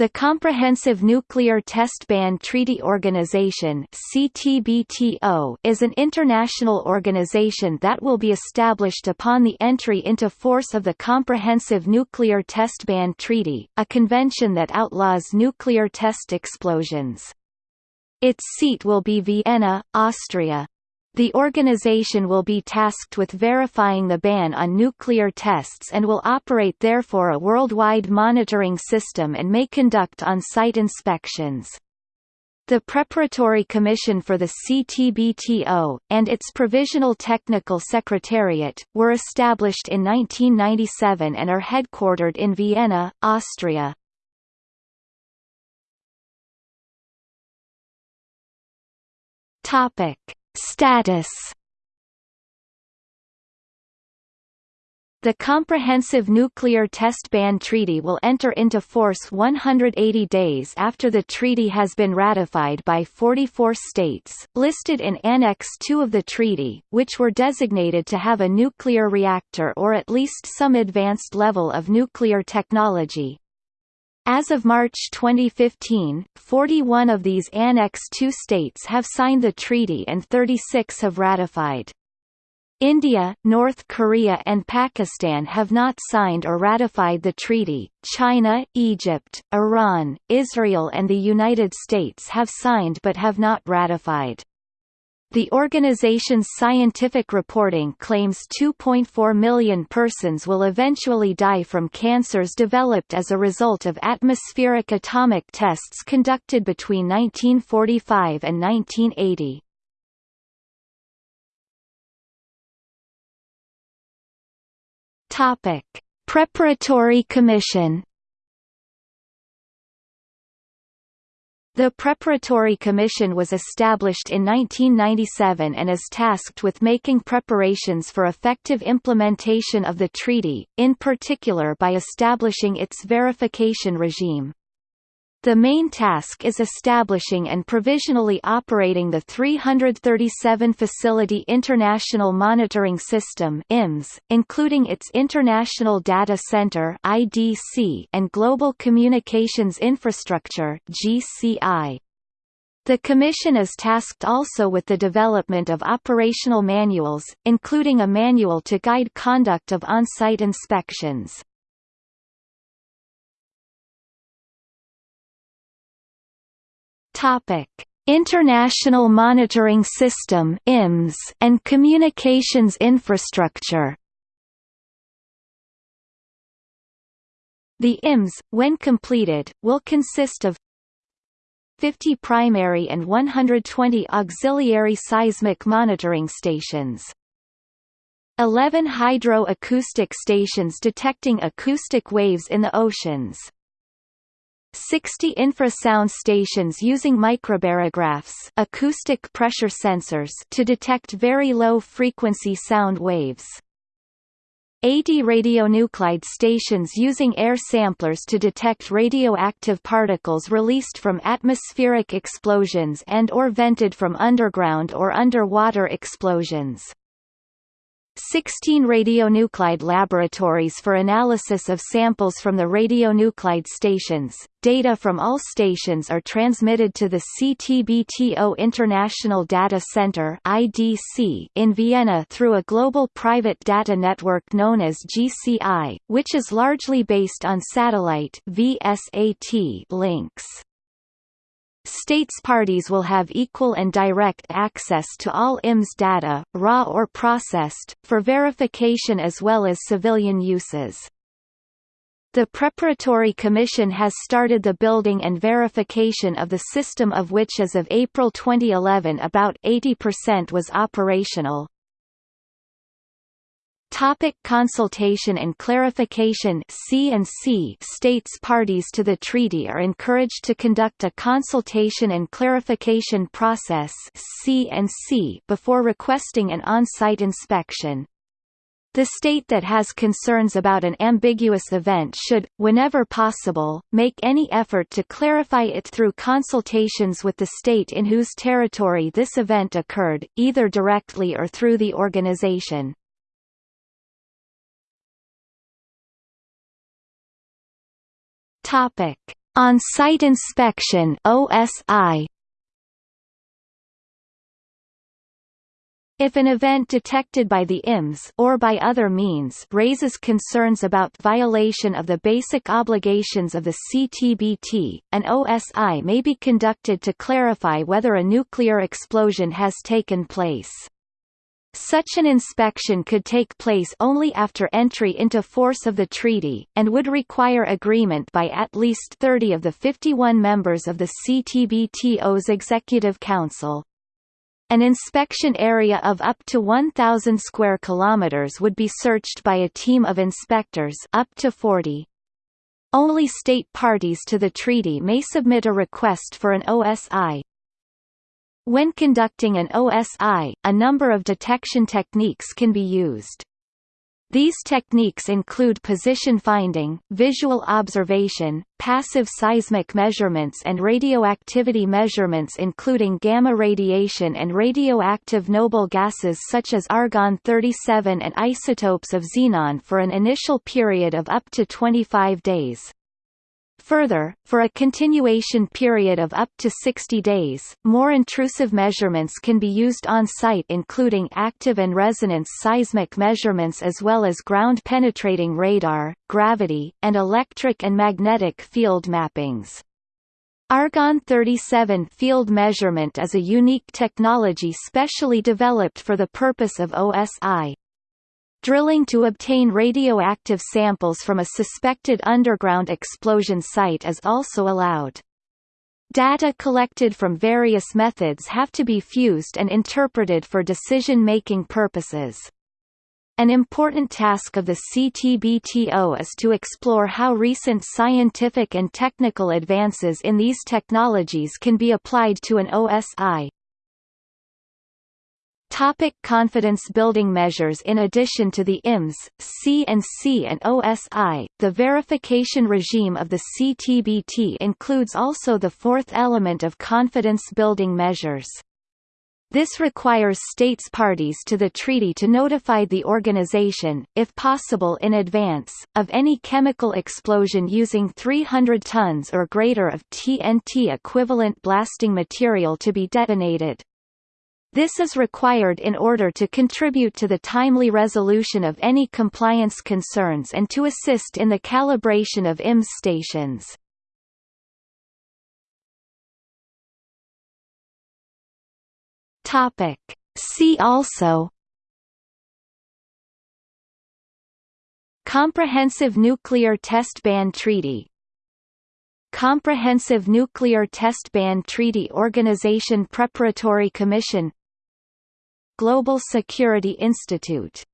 The Comprehensive Nuclear Test Ban Treaty Organization (CTBTO) is an international organization that will be established upon the entry into force of the Comprehensive Nuclear Test Ban Treaty, a convention that outlaws nuclear test explosions. Its seat will be Vienna, Austria. The organization will be tasked with verifying the ban on nuclear tests and will operate therefore a worldwide monitoring system and may conduct on-site inspections. The Preparatory Commission for the CTBTO, and its Provisional Technical Secretariat, were established in 1997 and are headquartered in Vienna, Austria. Topic Status The Comprehensive Nuclear Test Ban Treaty will enter into force 180 days after the treaty has been ratified by 44 states, listed in Annex II of the treaty, which were designated to have a nuclear reactor or at least some advanced level of nuclear technology. As of March 2015, 41 of these Annex II states have signed the treaty and 36 have ratified. India, North Korea and Pakistan have not signed or ratified the treaty. China, Egypt, Iran, Israel and the United States have signed but have not ratified. The organization's scientific reporting claims 2.4 million persons will eventually die from cancers developed as a result of atmospheric atomic tests conducted between 1945 and 1980. Topic: Preparatory Commission The Preparatory Commission was established in 1997 and is tasked with making preparations for effective implementation of the treaty, in particular by establishing its verification regime. The main task is establishing and provisionally operating the 337 Facility International Monitoring System IMS, including its International Data Center IDC and Global Communications Infrastructure GCI. The Commission is tasked also with the development of operational manuals, including a manual to guide conduct of on-site inspections. Topic: International Monitoring System (IMS) and Communications Infrastructure. The IMS, when completed, will consist of 50 primary and 120 auxiliary seismic monitoring stations. 11 hydro-acoustic stations detecting acoustic waves in the oceans. 60 infrasound stations using microbarographs acoustic pressure sensors to detect very low-frequency sound waves. 80 radionuclide stations using air samplers to detect radioactive particles released from atmospheric explosions and or vented from underground or underwater explosions. 16 radionuclide laboratories for analysis of samples from the radionuclide stations. Data from all stations are transmitted to the CTBTO International Data Center (IDC) in Vienna through a global private data network known as GCI, which is largely based on satellite (VSAT) links. States parties will have equal and direct access to all IMS data, raw or processed, for verification as well as civilian uses. The Preparatory Commission has started the building and verification of the system of which as of April 2011 about 80% was operational. Topic consultation and clarification C and C states parties to the treaty are encouraged to conduct a consultation and clarification process C and C before requesting an on-site inspection. The state that has concerns about an ambiguous event should, whenever possible, make any effort to clarify it through consultations with the state in whose territory this event occurred, either directly or through the organization. Topic: On-site inspection OSI If an event detected by the IMS or by other means raises concerns about violation of the basic obligations of the CTBT, an OSI may be conducted to clarify whether a nuclear explosion has taken place. Such an inspection could take place only after entry into force of the treaty, and would require agreement by at least 30 of the 51 members of the CTBTO's Executive Council. An inspection area of up to 1000 square kilometers would be searched by a team of inspectors up to 40. Only state parties to the treaty may submit a request for an OSI. When conducting an OSI, a number of detection techniques can be used. These techniques include position finding, visual observation, passive seismic measurements and radioactivity measurements including gamma radiation and radioactive noble gases such as argon-37 and isotopes of xenon for an initial period of up to 25 days. Further, for a continuation period of up to 60 days, more intrusive measurements can be used on-site including active and resonance seismic measurements as well as ground-penetrating radar, gravity, and electric and magnetic field mappings. Argon-37 field measurement is a unique technology specially developed for the purpose of OSI. Drilling to obtain radioactive samples from a suspected underground explosion site is also allowed. Data collected from various methods have to be fused and interpreted for decision-making purposes. An important task of the CTBTO is to explore how recent scientific and technical advances in these technologies can be applied to an OSI. Topic confidence building measures In addition to the IMS, C&C and OSI, the verification regime of the CTBT includes also the fourth element of confidence building measures. This requires states parties to the treaty to notify the organization, if possible in advance, of any chemical explosion using 300 tons or greater of TNT equivalent blasting material to be detonated. This is required in order to contribute to the timely resolution of any compliance concerns and to assist in the calibration of IMS stations. Topic. See also Comprehensive Nuclear Test Ban Treaty Comprehensive Nuclear Test Ban Treaty Organization Preparatory Commission Global Security Institute